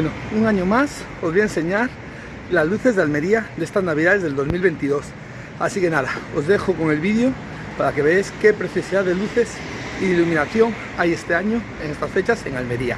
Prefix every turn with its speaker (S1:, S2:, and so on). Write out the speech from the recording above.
S1: Bueno, un año más os voy a enseñar las luces de Almería de estas navidades del 2022 así que nada, os dejo con el vídeo para que veáis qué preciosidad de luces y iluminación hay este año en estas fechas en Almería.